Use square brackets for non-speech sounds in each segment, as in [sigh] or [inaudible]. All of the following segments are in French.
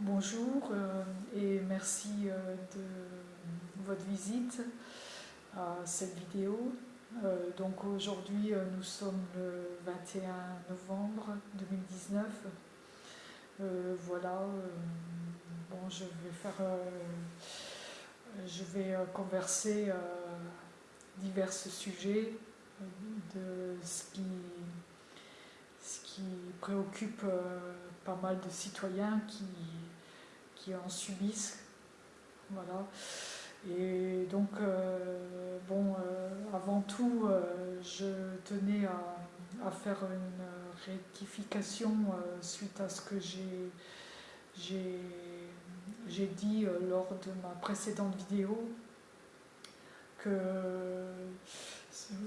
Bonjour euh, et merci euh, de votre visite à cette vidéo. Euh, donc aujourd'hui nous sommes le 21 novembre 2019. voilà, bon je vais faire, je vais converser divers sujets de ce qui, ce qui préoccupe pas mal de citoyens qui en subissent. Voilà. Et donc, euh, bon, euh, avant tout, euh, je tenais à, faire une rectification suite à ce que j'ai dit lors de ma précédente vidéo, que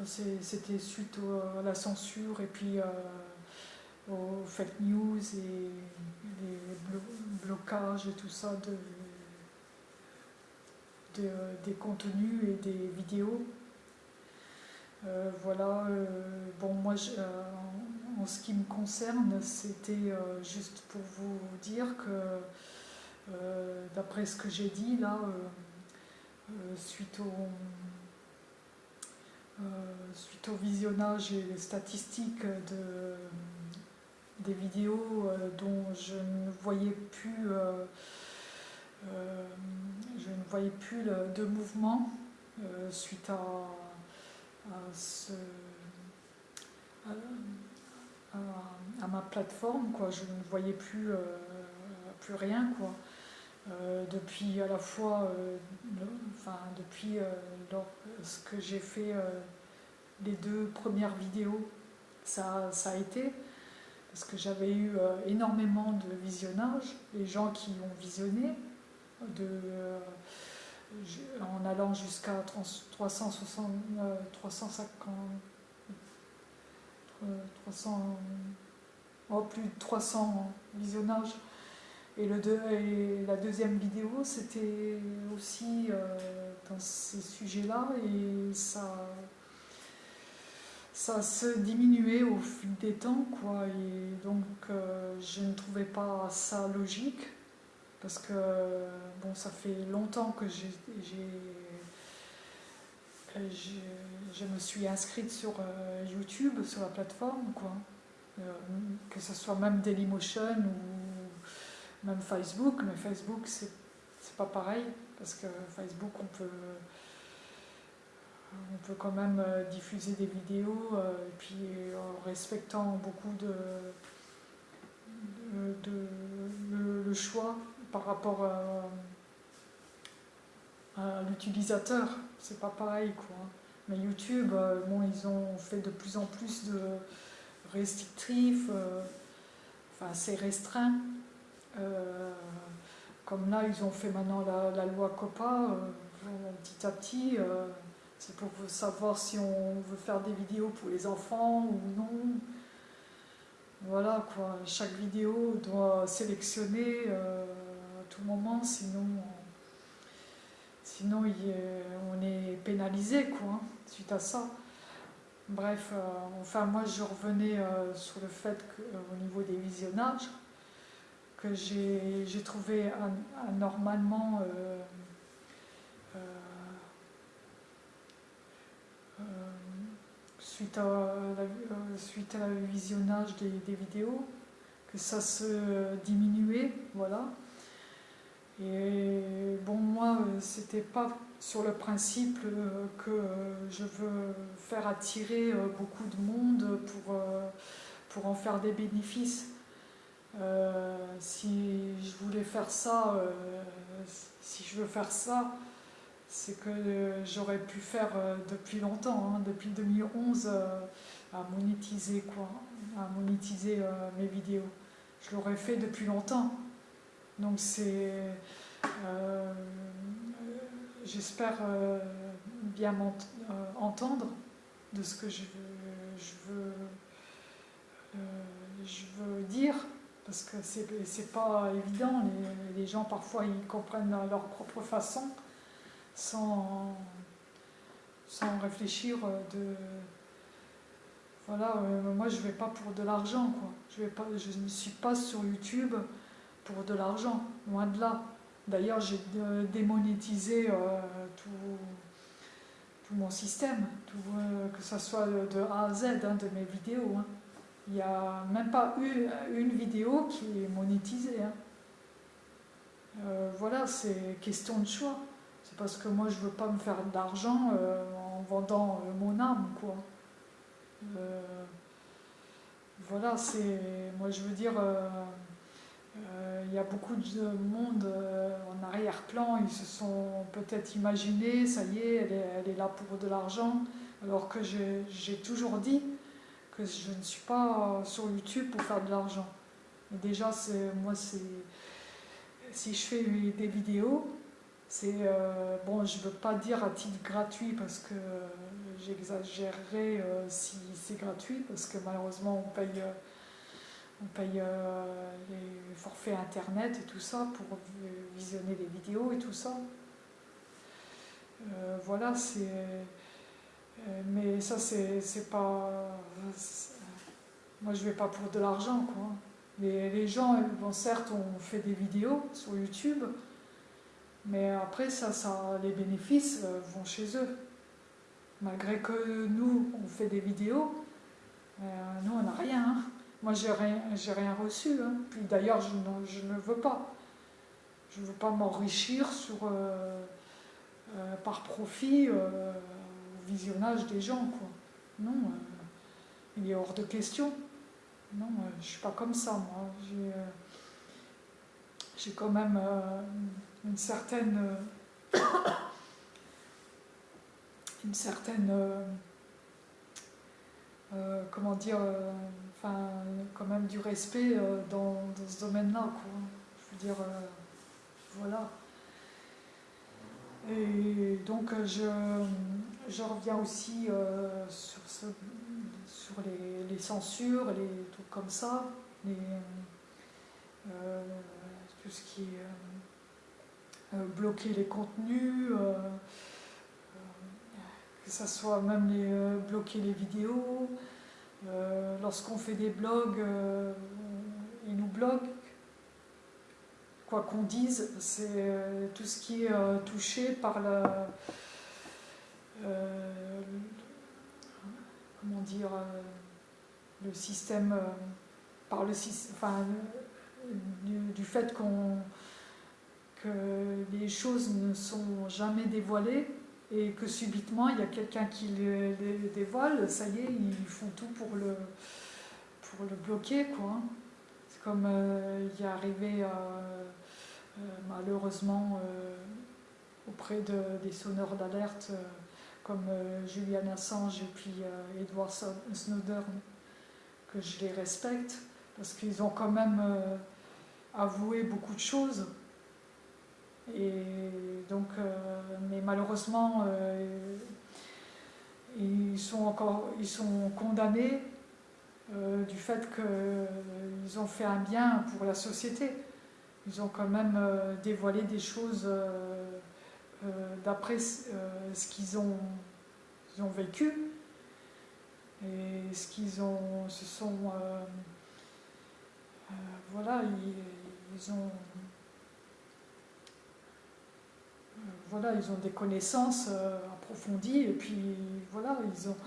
c'était suite à la censure et puis aux fake news et les blocages et tout ça de, des contenus et des vidéos. Euh, voilà, euh, bon moi euh, en, ce qui me concerne, c'était juste pour vous dire que d'après ce que j'ai dit là, suite au suite au visionnage et les statistiques de, des vidéos euh, dont je ne voyais plus, euh, euh, je ne voyais plus de mouvement suite à, à, ma plateforme. Quoi. Je ne voyais plus, plus rien. Quoi. depuis à la fois, enfin depuis ce que j'ai fait les deux premières vidéos, ça, ça a été parce que j'avais eu euh, énormément de visionnage, les gens qui ont visionné, euh, en allant jusqu'à 360, 350, 300, plus de 300 visionnages. Et la deuxième vidéo, c'était aussi euh, dans ces sujets-là, et ça ça se diminuait au fil des temps, quoi. Et donc, euh, je ne trouvais pas ça logique, parce que, bon, ça fait longtemps que j'ai... Je me suis inscrite sur euh, YouTube, sur la plateforme, quoi. Euh, que ce soit même Dailymotion ou même Facebook, mais Facebook, c'est pas pareil, parce que Facebook, on peut on peut quand même euh, diffuser des vidéos euh, et puis en respectant beaucoup de, le, choix par rapport à, l'utilisateur. C'est pas pareil quoi. Mais YouTube, euh, bon, ils ont fait de plus en plus de restrictifs, enfin c'est restreint. comme là, ils ont fait maintenant la, loi COPA, petit à petit, c'est pour savoir si on veut faire des vidéos pour les enfants ou non. Voilà quoi, chaque vidéo doit sélectionner euh, à tout moment, sinon, sinon on est pénalisé quoi, suite à ça. Bref, euh, enfin moi je revenais euh, sur le fait qu'au niveau des visionnages, que j'ai trouvé anormalement suite à, la, euh, visionnage des, vidéos, que ça se diminuait, voilà. Et bon, moi, euh, c'était pas sur le principe euh, que je veux faire attirer beaucoup de monde pour, pour en faire des bénéfices. si je voulais faire ça, si je veux faire ça, c'est que j'aurais pu faire euh, depuis longtemps, hein, depuis 2011, euh, à monétiser euh, mes vidéos. Je l'aurais fait depuis longtemps. Donc c'est, j'espère bien m'entendre de ce que je veux, je veux, dire, parce que c'est pas évident. Les, les gens parfois ils comprennent à leur propre façon sans, sans réfléchir de... Voilà, euh, moi je vais pas pour de l'argent, quoi. Je, vais pas, je ne suis pas sur YouTube pour de l'argent, loin de là. D'ailleurs, j'ai démonétisé tout, tout, mon système, tout, que ce soit de A à Z hein, de mes vidéos. Hein. Il n'y a même pas eu une vidéo qui est monétisée. Hein. Euh, voilà, c'est question de choix. C'est parce que moi, je veux pas me faire d'argent euh, en vendant euh, mon âme, quoi. voilà, c'est... Moi, je veux dire... Il y a beaucoup de monde en arrière-plan, ils se sont peut-être imaginés, ça y est elle, est, là pour de l'argent, alors que j'ai toujours dit que je ne suis pas sur YouTube pour faire de l'argent. Déjà, moi, si je fais des vidéos, c'est, euh, bon, je ne veux pas dire à titre gratuit parce que j'exagérerais euh, si c'est gratuit, parce que malheureusement on paye, euh, on paye les forfaits internet et tout ça pour visionner les vidéos et tout ça. voilà, c'est... mais ça, c'est pas... Moi, je vais pas pour de l'argent, quoi. Les, gens, certes, on fait des vidéos sur YouTube, mais après, ça, ça, les bénéfices euh, vont chez eux. Malgré que nous, on fait des vidéos, euh, nous, on n'a rien. Hein. Moi, j'ai rien, rien reçu. Hein. Puis d'ailleurs, je, je, ne veux pas. Je ne veux pas m'enrichir sur euh, par profit au visionnage des gens. Quoi. Non, il est hors de question. Non, je ne suis pas comme ça, moi. J'ai quand même une certaine... Euh, [coughs] une certaine... comment dire... enfin, quand même du respect dans, ce domaine-là, quoi. Je veux dire... voilà. Et donc je, je reviens aussi sur ce sur les, censures, les trucs comme ça, les, euh, tout ce qui est euh, euh, bloquer les contenus, que ce soit même les, bloquer les vidéos. Lorsqu'on fait des blogs, ils nous bloquent. Quoi qu'on dise, c'est tout ce qui est touché par la, comment dire, euh, le système, euh, par le enfin, du, fait qu'on que les choses ne sont jamais dévoilées et que subitement il y a quelqu'un qui les, dévoile, ça y est, ils font tout pour le, pour le bloquer. C'est comme euh, il est arrivé malheureusement auprès de, des sonneurs d'alerte comme euh, Julian Assange et puis euh, Edward Snowden, que je les respecte, parce qu'ils ont quand même euh, avoué beaucoup de choses. Et donc, mais malheureusement, ils sont encore, ils sont condamnés du fait qu'ils ont fait un bien pour la société. Ils ont quand même dévoilé des choses euh, d'après euh, ce qu'ils ont, ont, vécu et ce qu'ils ont, se sont, euh, voilà, ils, ont, voilà, ils ont des connaissances approfondies et puis voilà, ils ont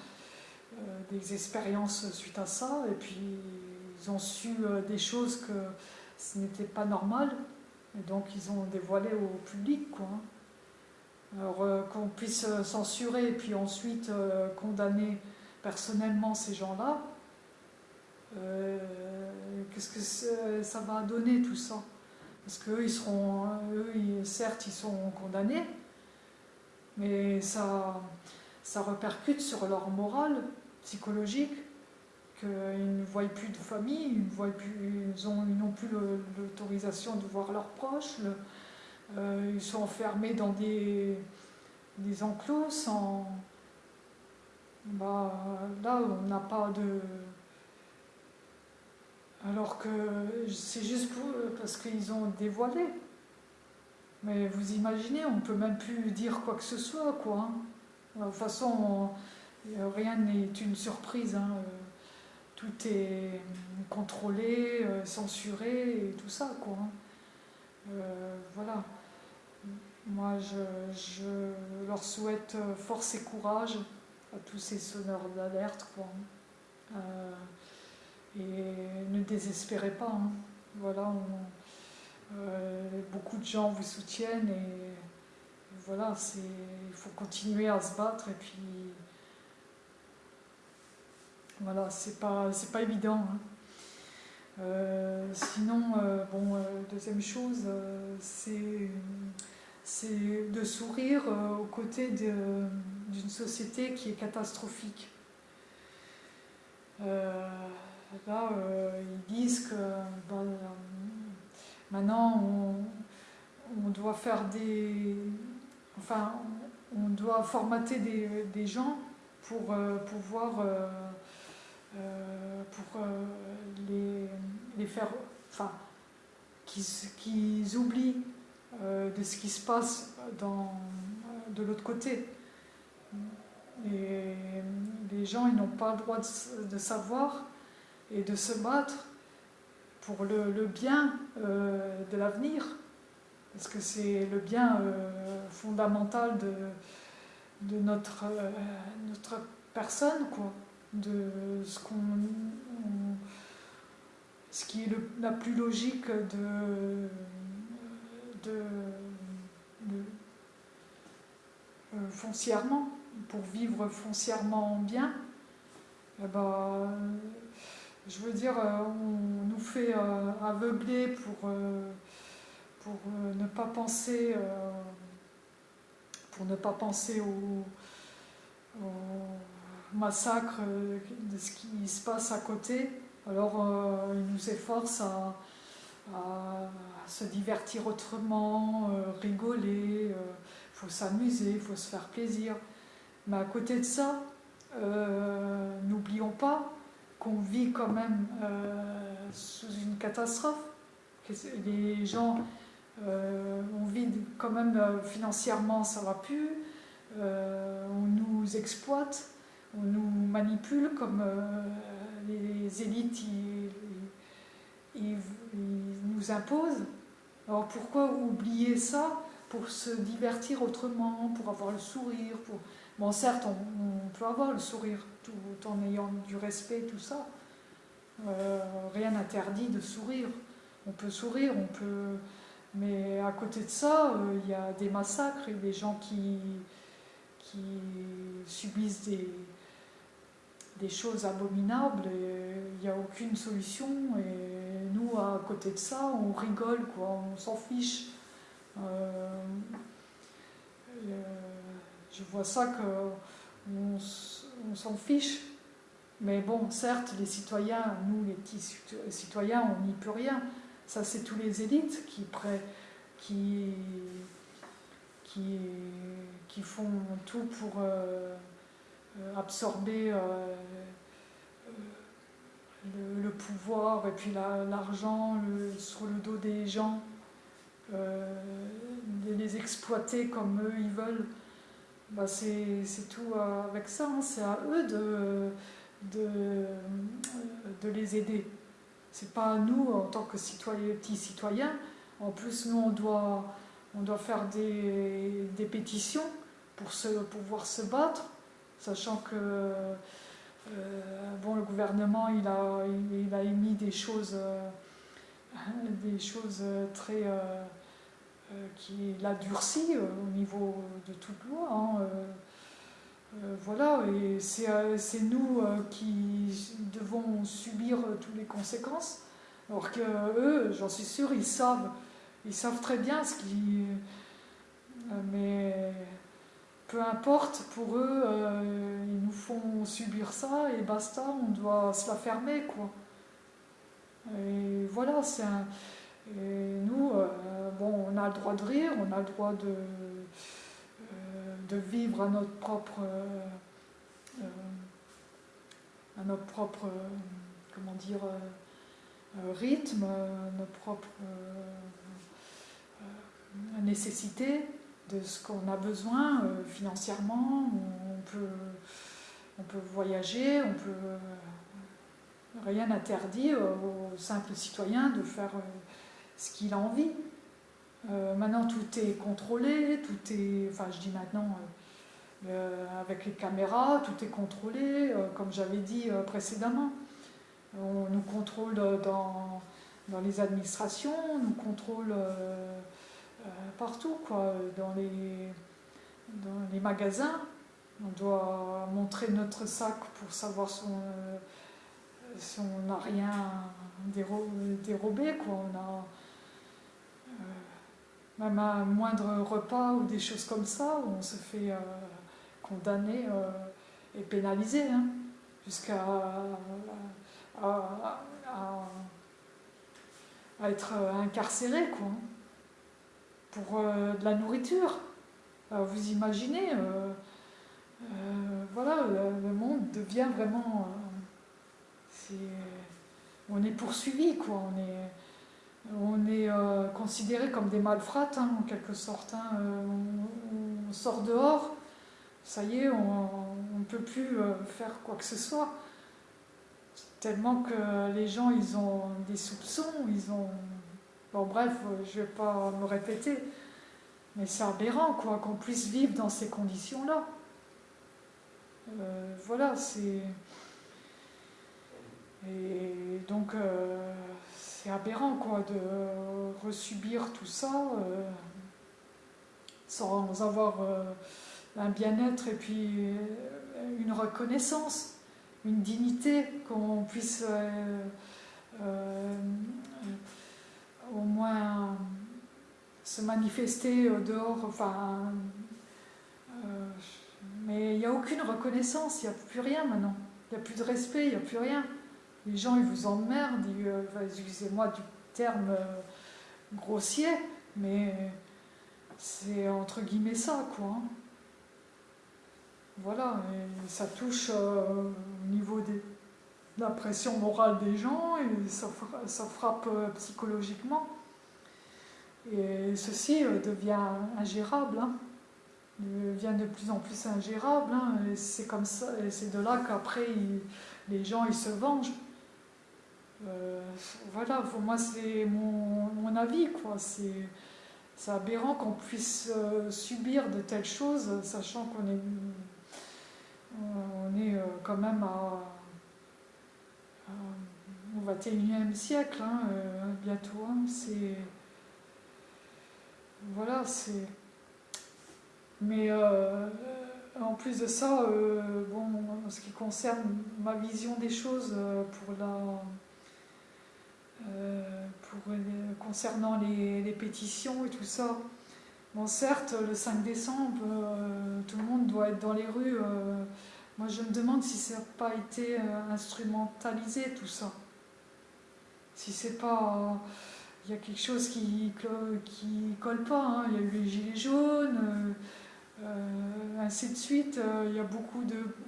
des expériences suite à ça et puis ils ont su des choses que ce n'était pas normal et donc ils ont dévoilé au public quoi. Alors euh, qu'on puisse euh, censurer et puis ensuite euh, condamner personnellement ces gens-là, qu'est-ce que ça va donner tout ça? Parce qu'eux, ils seront, eux, certes, ils sont condamnés, mais ça, ça repercute sur leur morale psychologique, qu'ils ne voient plus de famille, ils n'ont plus, l'autorisation de voir leurs proches, euh, ils sont enfermés dans des, des enclos sans... Bah, là, on n'a pas de... Alors que c'est juste parce qu'ils ont dévoilé. Mais vous imaginez, on ne peut même plus dire quoi que ce soit, quoi. Hein. De toute façon, rien n'est une surprise. Hein. Tout est contrôlé, censuré et tout ça, quoi. Hein. Euh, voilà. Moi, je, leur souhaite force et courage à tous ces sonneurs d'alerte, quoi. Euh, et ne désespérez pas. Hein. Voilà, beaucoup de gens vous soutiennent et voilà, il faut continuer à se battre et puis voilà, c'est pas, pas évident. Hein. Euh, sinon, euh, euh, deuxième chose, c'est de sourire aux côtés d'une société qui est catastrophique. Là, ils disent que maintenant on, doit faire des, enfin, on doit formater des, gens pour euh, pouvoir euh, euh, pour les, faire, enfin, qu'ils oublient de ce qui se passe dans, de l'autre côté. Et les gens, ils n'ont pas le droit de, savoir et de se battre pour le, bien de l'avenir parce que c'est le bien euh, fondamental de, notre, euh, notre personne, quoi, de ce, qu'on, ce qui est la plus logique de, euh, foncièrement, pour vivre foncièrement bien. Eh ben, je veux dire, on nous fait aveugler pour pour euh, ne pas penser, euh, pour ne au, massacre de ce qui se passe à côté. Alors euh, il nous efforce à, se divertir autrement, rigoler, il faut s'amuser, il faut se faire plaisir. Mais à côté de ça, n'oublions pas qu'on vit quand même sous une catastrophe. Les gens euh, on vit quand même euh, financièrement, ça va plus. Euh, on nous exploite, on nous manipule comme les élites ils, nous imposent. Alors pourquoi oublier ça pour se divertir autrement, pour avoir le sourire pour... Bon, certes, on, peut avoir le sourire tout en ayant du respect, tout ça. rien n'interdit de sourire. On peut sourire, on peut mais à côté de ça, euh, il y a des massacres et des gens qui, subissent des, choses abominables il n'y a aucune solution. Et nous, à côté de ça, on rigole, quoi, on s'en fiche. Euh, euh, je vois ça qu'on on, s'en fiche. Mais bon, certes, les citoyens, nous les petits citoyens, on n'y peut rien. Ça, c'est tous les élites qui, qui, qui, qui font tout pour euh, euh, absorber euh, le, pouvoir et puis l'argent sur le dos des gens, les exploiter comme eux ils veulent. Bah, c'est tout avec ça, hein. c'est à eux de, de, de les aider. C'est pas à nous, en tant que citoyens, petits citoyens. En plus, nous, on doit, on doit faire des, des pétitions pour se, pouvoir se battre, sachant que euh, bon, le gouvernement, il a, il, a émis des choses, euh, [laughs] des choses très... Euh, qui l'a durci au niveau de toute loi. Hein, euh, voilà, et c'est euh, nous euh, qui devons subir toutes les conséquences, alors que eux, j'en suis sûre, ils savent, ils savent très bien ce qui... mais peu importe, pour eux, ils nous font subir ça et basta, on doit se la fermer, quoi. Et voilà, c'est un... Et nous, bon, on a le droit de rire, on a le droit de de vivre à notre propre, euh, euh, à notre propre comment dire, euh, rythme, notre propre nécessité de ce qu'on a besoin financièrement. On peut, on peut voyager, on peut rien n'interdit au simple citoyen de faire ce qu'il a envie. maintenant, maintenant tout est contrôlé, tout est, enfin je dis maintenant avec les caméras, tout est contrôlé, comme j'avais dit précédemment. On nous contrôle dans, dans les administrations, on nous contrôle partout, quoi, dans les, dans les magasins. On doit montrer notre sac pour savoir si on n'a rien dérobé. Quoi. Euh, même un moindre repas ou des choses comme ça, on se fait euh, condamner euh, et pénaliser, hein, jusqu'à à, être incarcéré quoi, pour de la nourriture. vous imaginez, voilà, le, monde devient vraiment... on est poursuivi, quoi. On est, on est euh, considéré comme des malfrates, hein, en quelque sorte. Hein. Euh, on, sort dehors, ça y est, on ne peut plus euh, faire quoi que ce soit. Tellement que les gens, ils ont des soupçons, ils ont... Bon bref, je ne vais pas me répéter, mais c'est aberrant quoi qu'on puisse vivre dans ces conditions-là. voilà, c'est... Et donc, c'est aberrant quoi, de resubir tout ça euh, sans avoir euh, un bien-être et puis euh, une reconnaissance, une dignité, qu'on puisse au moins se manifester dehors. Enfin, mais il n'y a aucune reconnaissance, il n'y a plus rien maintenant. Il n'y a plus de respect, il n'y a plus rien les gens ils vous emmerdent, euh, excusez-moi du terme euh, grossier, mais c'est entre guillemets ça, quoi. Hein. Voilà, ça touche euh, au niveau de la pression morale des gens et ça, frappe psychologiquement. Et ceci devient ingérable, hein. devient de plus en plus ingérable. Hein. C'est comme ça, c'est de là qu'après les gens ils se vengent. Euh, voilà, pour moi c'est mon, avis, quoi. C'est aberrant qu'on puisse euh, subir de telles choses, sachant qu'on est, euh, quand même à, au 21e siècle, hein, bientôt. Hein. Voilà, c'est. Mais en plus de ça, en ce qui concerne ma vision des choses pour la euh, pour, concernant les, pétitions et tout ça. Bon, certes, le 5 décembre, euh, tout le monde doit être dans les rues. Euh, moi, je me demande si ça n'a pas été instrumentalisé, tout ça. Si c'est pas... Il y a quelque chose qui qui colle pas. Hein. Il y a eu les gilets jaunes, ainsi de suite. il, y a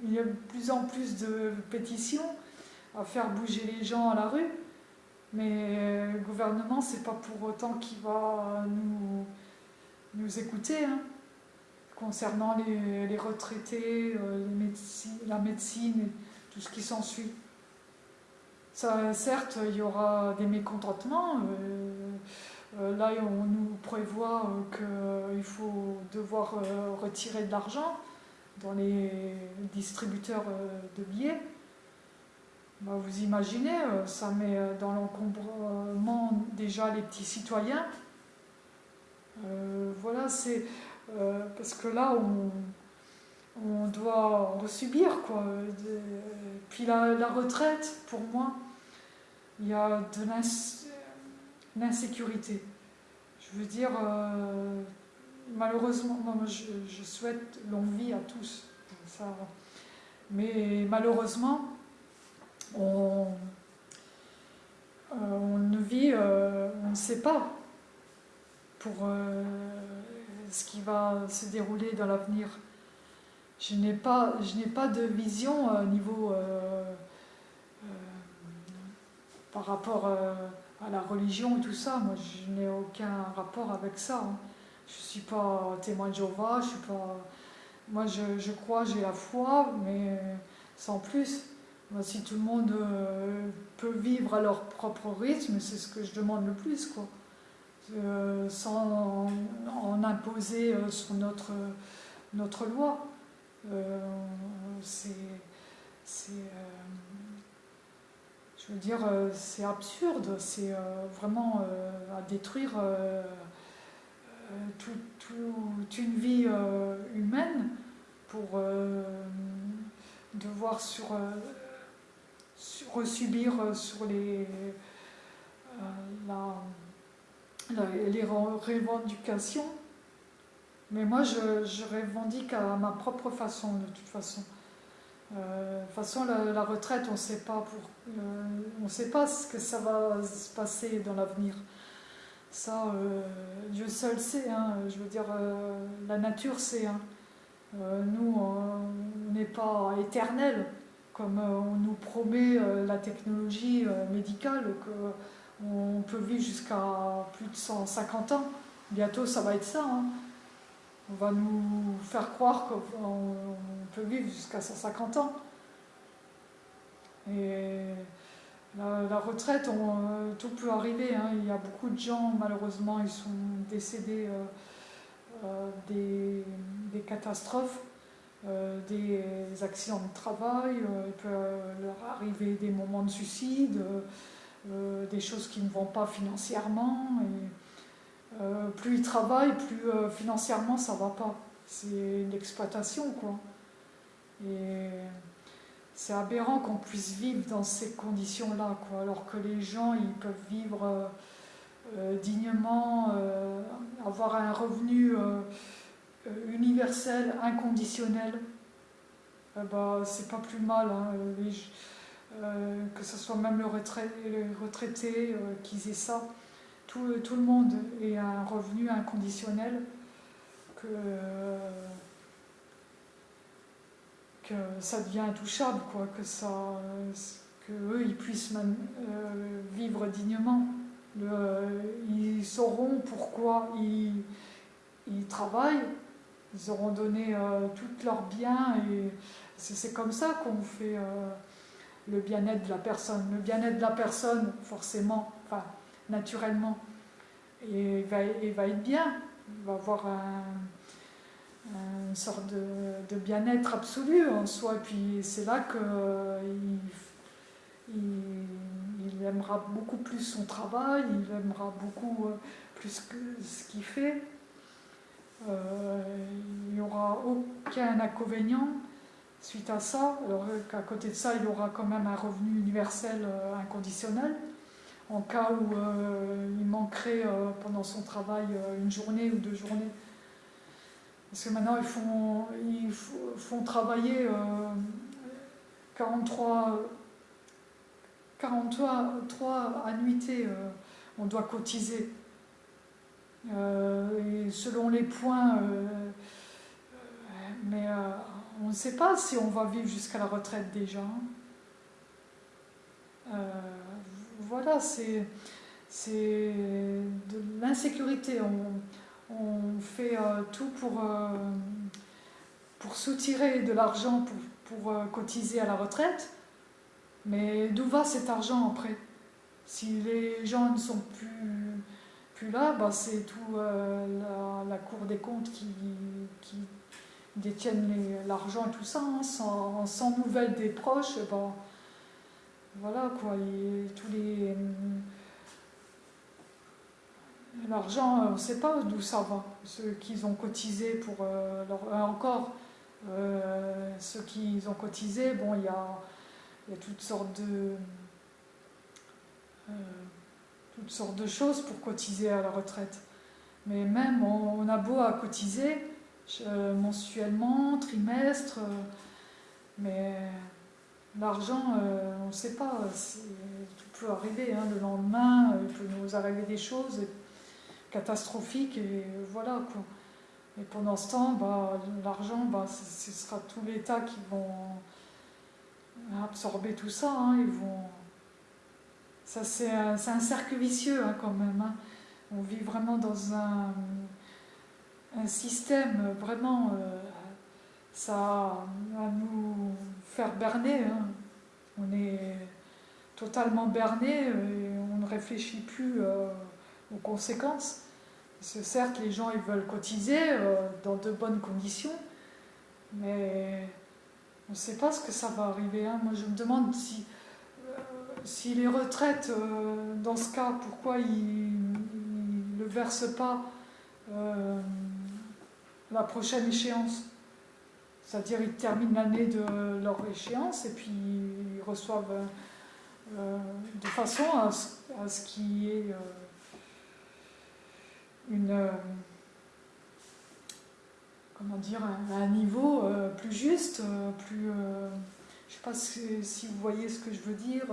il y a de plus en plus de pétitions à faire bouger les gens à la rue. Mais le gouvernement, c'est pas pour autant qu'il va nous, nous écouter. Hein. Concernant les, retraités, euh, la médecine tout ce qui s'ensuit. certes, il y aura des mécontentements. Euh, euh, là, on nous prévoit qu'il faut devoir retirer de l'argent dans les distributeurs de billets. Bah, vous imaginez, euh, ça met euh, dans l'encombrement déjà les petits citoyens. Euh, voilà, c'est parce que là, on, doit subir quoi. puis la, retraite, pour moi, il y a de l'insécurité. Je veux dire, malheureusement, je, je, souhaite longue vie à tous. Ça, mais malheureusement, on, euh, ne vit, euh, on ne sait pas pour euh, ce qui va se dérouler dans l'avenir. Je n'ai pas, de vision au niveau par rapport à la religion et tout ça. Moi, je n'ai aucun rapport avec ça. Hein. Je ne suis pas témoin de Jéhovah, je suis pas. Moi, je crois, j'ai la foi, mais sans plus si tout le monde euh, peut vivre à leur propre rythme, c'est ce que je demande le plus, quoi. Euh, sans imposer sur notre, notre loi. c'est je veux dire, c'est absurde, c'est vraiment à détruire toute une vie humaine pour devoir sur, sur subir sur les, la, les revendications. Mais moi, je, revendique à ma propre façon, de toute façon. Euh, de toute façon, la, retraite, on sait pas euh, sait pas ce que ça va se passer dans l'avenir. Ça, euh, Dieu seul sait. Hein, je veux dire, la nature sait. Hein. nous, on n'est pas éternel, comme on nous promet la technologie médicale, qu'on peut vivre jusqu'à plus de 150 ans. Bientôt, ça va être ça. Hein on va nous faire croire qu'on peut vivre jusqu'à 150 ans. Et la, retraite, euh, tout peut arriver. Hein. Il y a beaucoup de gens, malheureusement, ils sont décédés euh, euh, des, catastrophes, des accidents de travail, il peut leur arriver des moments de suicide, des choses qui ne vont pas financièrement. Euh, plus ils travaillent, plus euh, financièrement ça va pas. C'est l'exploitation, quoi. Et c'est aberrant qu'on puisse vivre dans ces conditions-là, quoi. Alors que les gens, ils peuvent vivre euh, dignement, avoir un revenu universel, inconditionnel. bah, c'est pas plus mal. Hein. que ce soit même le les retraités qu'ils aient ça tout, le monde ait un revenu inconditionnel, que, ça devient intouchable, quoi, que, eux ils puissent euh, vivre dignement. ils sauront pourquoi ils, travaillent, ils auront donné euh, tous leurs et c'est comme ça qu'on fait euh, le bien-être de la personne. Le bien-être de la personne, forcément, enfin, naturellement. Il va, être bien, il va avoir une sorte de, bien-être absolu en soi. Et puis c'est là qu'il il, aimera beaucoup plus son travail, il aimera beaucoup euh, plus que ce qu'il fait. Euh, il n'y aura aucun inconvénient suite à ça. Alors qu'à côté de ça, il aura quand même un revenu universel euh, inconditionnel en cas où euh, il manquerait euh, pendant son travail euh, une journée ou deux journées. Parce que maintenant, ils font, ils font travailler 43, 43 annuités, on doit cotiser. Et selon les points, mais on ne sait pas si on va vivre jusqu'à la retraite déjà. Hein voilà, c'est de l'insécurité. On, fait euh, tout pour, euh, pour soutirer de l'argent pour, pour euh, cotiser à la retraite. Mais d'où va cet argent après? Si les gens ne sont plus, plus là, bah c'est tout la, Cour des comptes qui, détiennent l'argent et tout ça. Hein. sans, nouvelles des proches, bah, voilà quoi, tous les. L'argent, on ne sait pas d'où ça va. Ceux qu'ils ont cotisé pour euh, leur. Euh, encore, euh, ceux qu'ils ont cotisé, bon, il y a, toutes sortes de. Toutes sortes de choses pour cotiser à la retraite. Mais même, on, a beau à cotiser mensuellement, trimestre, mais L'argent, euh, on ne sait pas, tout peut arriver. Hein, le lendemain, euh, il peut nous arriver des choses catastrophiques et voilà quoi. Et pendant ce temps, bah, l'argent, bah, ce sera tout l'État qui vont absorber tout ça. Hein, ils vont... Ça, c'est un, cercle vicieux hein, quand même. Hein. On vit vraiment dans un, système vraiment. Euh, ça va nous faire berner. Hein. On est totalement berné et on ne réfléchit plus euh, aux conséquences. certes, les gens ils veulent cotiser dans de bonnes conditions, mais on ne sait pas ce que ça va arriver. Moi, je me demande si, si les retraites, dans ce cas, pourquoi ils ne versent pas la prochaine échéance? C'est-à-dire ils terminent l'année de leur échéance et puis ils reçoivent euh, de façon à ce, qu'il y ait euh, une euh, comment dire un, niveau plus juste, plus je sais pas si, vous voyez ce que je veux dire,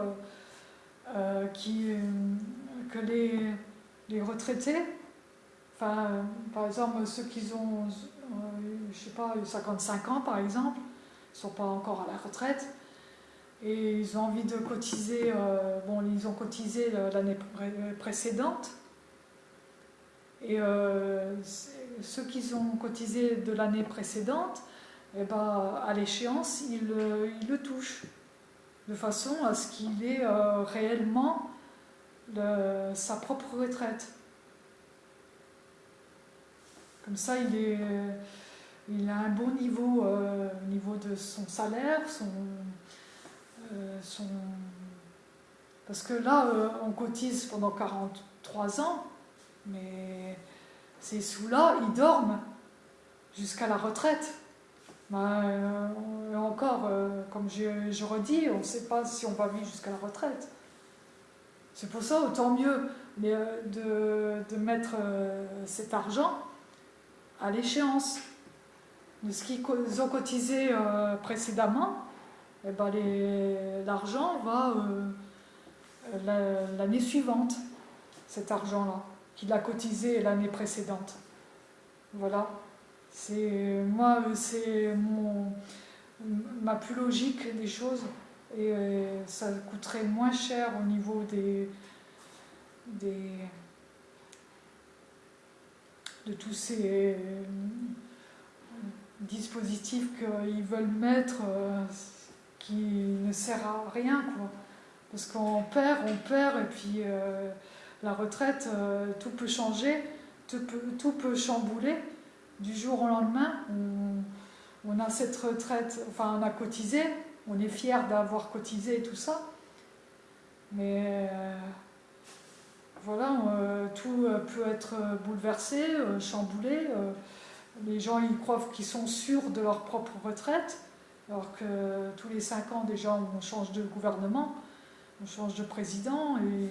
qui, que les, les retraités Enfin, par exemple, ceux qui ont, euh, je sais pas, 55 ans par exemple, ne sont pas encore à la retraite, et ils ont envie de cotiser, euh, bon, ils ont cotisé l'année précédente, et euh, ceux qui ont cotisé de l'année précédente, eh ben, à l'échéance, ils, ils, le touchent, de façon à ce qu'il ait réellement sa propre retraite. Comme ça, il, a un bon niveau euh, au niveau de son salaire, euh, parce que là, euh, on cotise pendant 43 ans, mais ces sous-là, ils dorment jusqu'à la retraite. Ben, encore, comme je, redis, on ne sait pas si on va vivre jusqu'à la retraite. C'est pour ça, autant mieux de, de mettre cet argent à l'échéance de ce qu'ils ont cotisé euh, précédemment, eh ben l'argent va euh, l'année suivante, cet argent-là, qu'il a cotisé l'année précédente. Voilà. C'est moi, c'est ma plus logique des choses et euh, ça coûterait moins cher au niveau des, des de tous ces euh, dispositifs qu'ils veulent mettre euh, qui ne sert à rien quoi. Parce qu'on perd, on perd et puis la retraite, tout peut changer, tout peut, tout peut, chambouler du jour au lendemain. On, a cette retraite, enfin on a cotisé, on est fier d'avoir cotisé et tout ça. Mais voilà, euh, tout euh, peut être euh, bouleversé, chamboulé. les gens ils croient qu'ils sont sûrs de leur propre retraite, alors que tous les cinq ans déjà on change de gouvernement, on change de président et,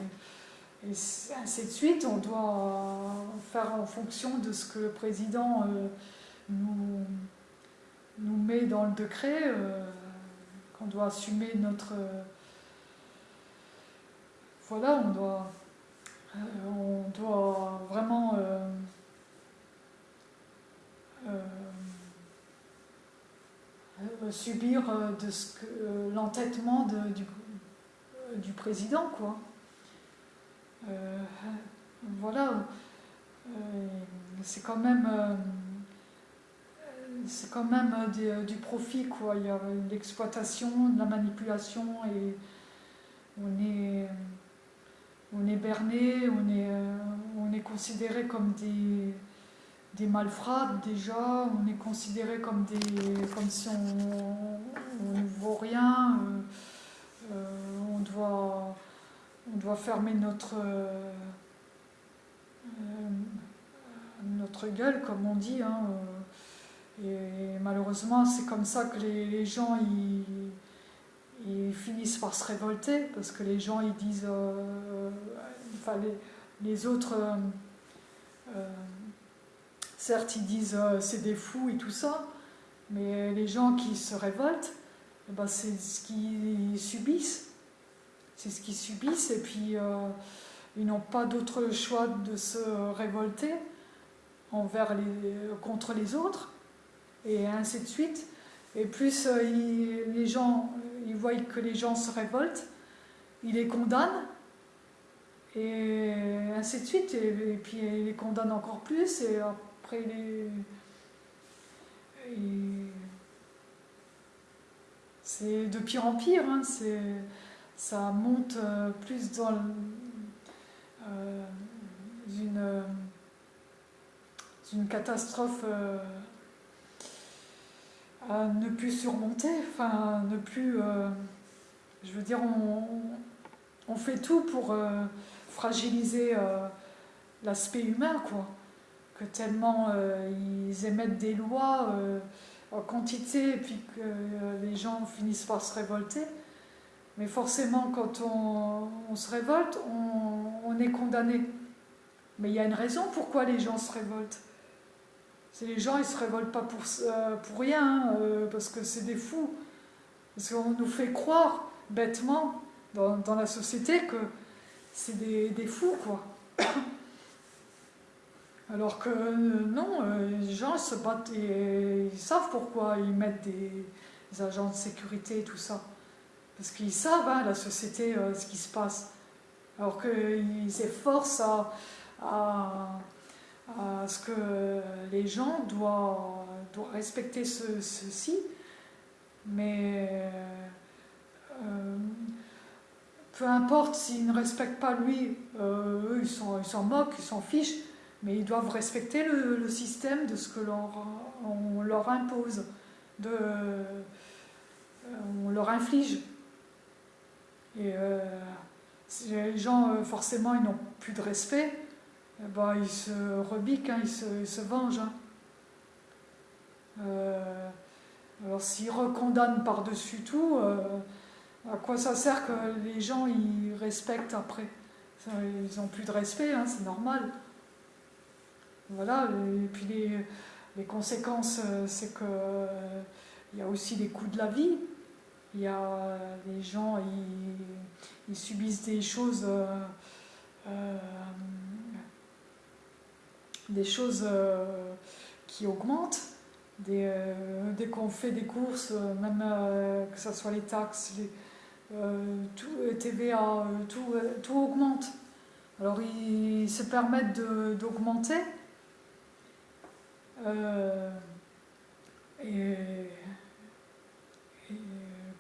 ainsi de suite. On doit faire en fonction de ce que le président nous, nous met dans le décret, qu'on doit assumer notre... voilà, on doit euh, on doit vraiment euh, euh, subir de ce que l'entêtement du, du, président quoi. Voilà, c'est quand même c'est quand même du, profit quoi. Il y a l'exploitation, la manipulation et on est on est berné, on est, euh, on est considéré comme des, des malfrats déjà, on est considéré comme, des, comme si on ne vaut rien, euh, euh, on, doit, on doit fermer notre, notre gueule, comme on dit. Hein, et malheureusement, c'est comme ça que les, gens ils, ils finissent par se révolter parce que les gens ils disent, euh, enfin les, autres, euh, euh, certes ils disent c'est des fous et tout ça, mais les gens qui se révoltent, eh ben, c'est ce qu'ils subissent, c'est ce qu'ils subissent et puis ils n'ont pas d'autre choix de se révolter envers les, contre les autres et ainsi de suite. Et plus les gens il voit que les gens se révoltent, il les condamne, et ainsi de suite, et, puis il les condamne encore plus, et après c'est de pire en pire, hein, ça monte euh, plus dans euh, une, c'est une catastrophe à ne plus surmonter, enfin ne plus... je veux dire, on, fait tout pour fragiliser l'aspect humain, quoi. Que tellement ils émettent des lois en quantité et puis que les gens finissent par se révolter. Mais forcément, quand on, se révolte, on, est condamné. Mais il y a une raison pourquoi les gens se révoltent. C'est les gens, ils se révoltent pas pour, euh, pour rien, euh, parce que c'est des fous. Parce qu'on nous fait croire, bêtement, dans, la société, que c'est des, des, fous, quoi. [coughs] Alors que euh, non, les gens se battent et ils savent pourquoi ils mettent des agents de sécurité et tout ça. Parce qu'ils savent, hein, la société, euh, ce qui se passe. Alors qu'ils s'efforcent à, ce que les gens doivent, doivent respecter ceci. Mais euh, peu importe s'ils ne respectent pas lui, euh, eux, ils s'en moquent, ils s'en fichent, mais ils doivent respecter le, système de ce que leur, on leur impose, de, on leur inflige. Et euh, les gens, euh, forcément, ils n'ont plus de respect, eh ben, ils se rebiquent, hein, ils, se, vengent. Hein. Euh, alors s'ils recondamnent par-dessus tout, à quoi ça sert que les gens ils respectent après? Ils n'ont plus de respect, hein, c'est normal. Voilà, et puis les, conséquences, c'est qu'il il y a aussi les coûts de la vie. Il y a les gens, ils, subissent des choses, euh, euh, des choses euh, qui augmentent. Dès, dès qu'on fait des courses, même que ce soit les taxes, les, tout, TVA, tout, augmente. Alors ils se permettent d'augmenter.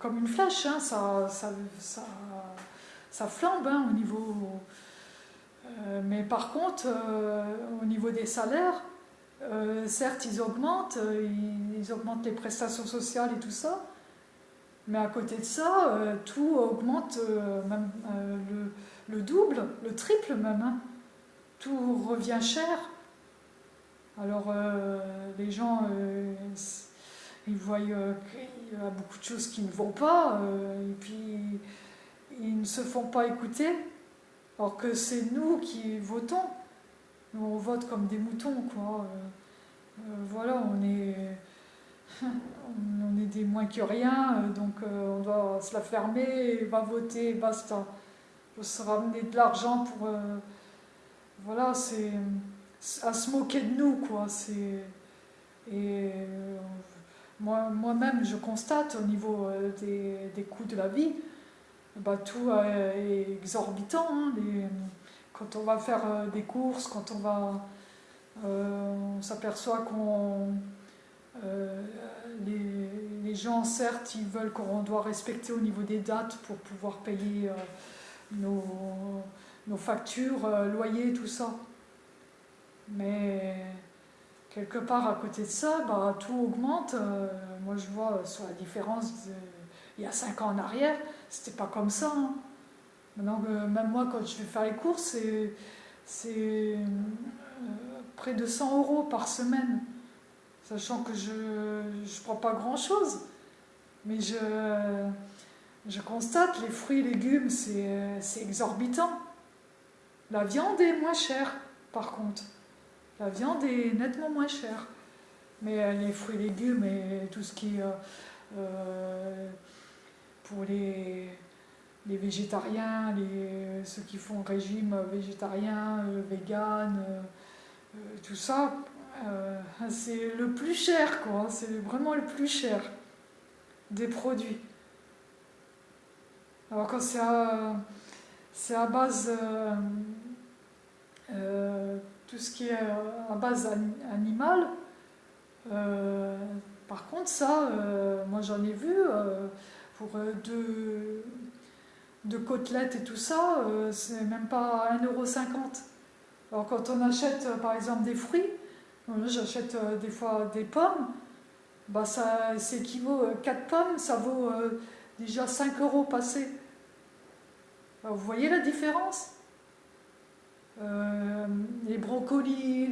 Comme une flèche, hein, ça, ça, flambe hein, au niveau... Euh, mais par contre, euh, au niveau des salaires, euh, certes, ils augmentent, ils, augmentent les prestations sociales et tout ça, mais à côté de ça, tout augmente, même le, double, le triple même. Hein. Tout revient cher. Alors, les gens ils voient euh, a beaucoup de choses qui ne vont pas, euh, et puis ils ne se font pas écouter, alors que c'est nous qui votons. Nous, on vote comme des moutons, quoi. Euh, voilà, on est, [laughs] on est des moins que rien, donc on doit se la fermer, va voter, basta. Faut se ramener de l'argent pour... voilà, c'est à se moquer de nous, quoi. Et moi-même, je constate au niveau euh, des, coûts de la vie, bah, tout est exorbitant. Hein, quand on va faire euh, des courses, quand on va... Euh, on s'aperçoit qu'on... les, gens, certes, ils veulent qu'on doit respecter au niveau des dates pour pouvoir payer nos, nos, factures, loyers, tout ça. Mais quelque part à côté de ça, bah, tout augmente. Euh, moi, je vois sur la différence il y a 5 ans en arrière, c'était pas comme ça. Hein. Maintenant, même moi, quand je vais faire les courses, c'est euh, près de 100 euros par semaine. Sachant que je ne prends pas grand-chose. Mais je, je constate, les fruits et légumes, c'est exorbitant. La viande est moins chère, par contre. La viande est nettement moins chère. Mais euh, les fruits et légumes et tout ce qui est euh, euh, pour les, végétariens, ceux qui font régime végétarien, vegan, tout ça, c'est le plus cher, quoi. C'est vraiment le plus cher des produits. Alors quand c'est à, base tout ce qui est euh, à base animale. Euh, par contre, ça, euh, moi j'en ai vu pour deux, deux, côtelettes et tout ça, c'est même pas 1,50€. Alors quand on achète par exemple des fruits, J'achète des fois des pommes, bah ça s'équivaut, 4 pommes, ça vaut déjà 5 euros passés. vous voyez la différence? Les brocolis,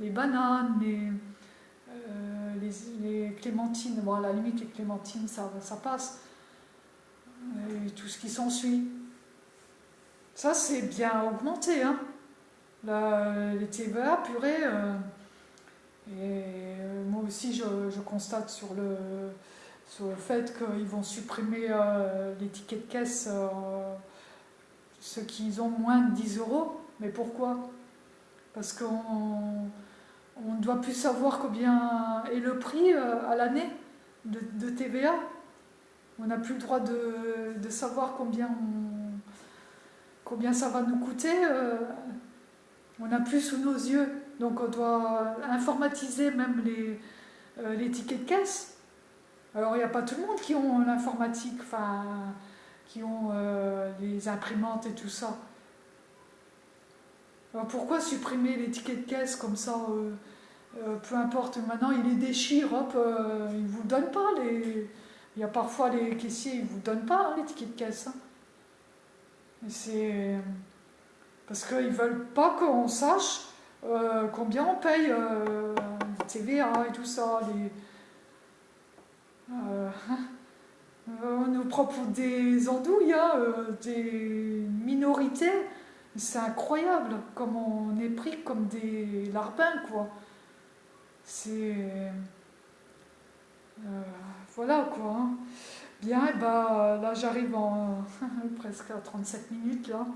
les, bananes, les, les, clémentines, bon à la limite les clémentines ça, passe, et tout ce qui s'ensuit. Ça c'est bien augmenté, hein. les TVA purée, euh, et moi aussi je, constate sur le, sur le fait qu'ils vont supprimer euh, les tickets de caisse, euh, ceux qui ont moins de 10 euros, mais pourquoi? Parce qu'on on ne doit plus savoir combien est le prix euh, à l'année de, TVA. On n'a plus le droit de, savoir combien, combien ça va nous coûter. Euh. on n'a plus sous nos yeux. Donc on doit informatiser même les, euh, les tickets de caisse. Alors il n'y a pas tout le monde qui ont l'informatique, enfin, qui ont les imprimantes et tout ça. Pourquoi supprimer les tickets de caisse comme ça euh, peu importe, maintenant il les déchire, hop, euh, ils ne vous donnent pas les... Il y a parfois les caissiers, ils ne vous donnent pas hein, les tickets de caisse. Hein. C'est... Parce qu'ils ne veulent pas qu'on sache euh, combien on paye TVA et tout ça. On nous pour des andouilles, hein, des minorités. C'est incroyable comme on est pris comme des larbins, quoi. C'est... Euh, voilà quoi. Hein. Bien, et bah, là j'arrive en [laughs] presque à 37 minutes là.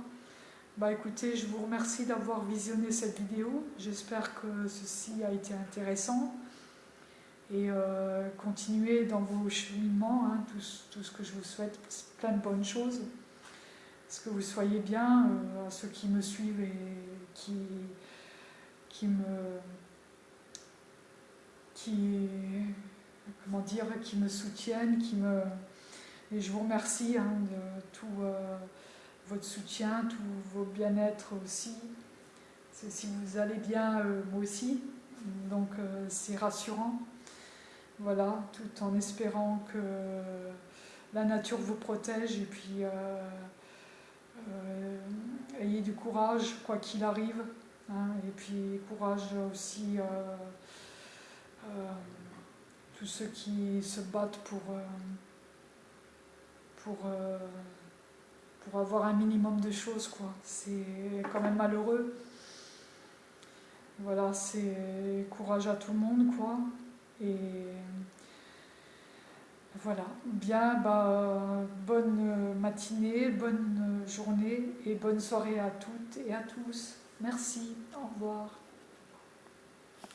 Bah écoutez, je vous remercie d'avoir visionné cette vidéo. J'espère que ceci a été intéressant. Et euh, continuez dans vos cheminements, hein, tout, ce que je vous souhaite, plein de bonnes choses. Que vous soyez bien, euh, à ceux qui me suivent et qui, me qui, comment dire, qui me soutiennent, qui me... Et je vous remercie hein, de tout euh, votre soutien, tout vos bien-être aussi. Si vous allez bien, euh, moi aussi. Donc euh, c'est rassurant. Voilà, tout en espérant que la nature vous protège et puis ayez du courage quoi qu'il arrive. Hein, et puis courage aussi euh, tous ceux qui se battent pour, euh, euh, avoir un minimum de choses, quoi. C'est quand même malheureux. Voilà, c'est courage à tout le monde, quoi. Voilà, bien, bah, bonne matinée, bonne journée et bonne soirée à toutes et à tous. Merci, au revoir.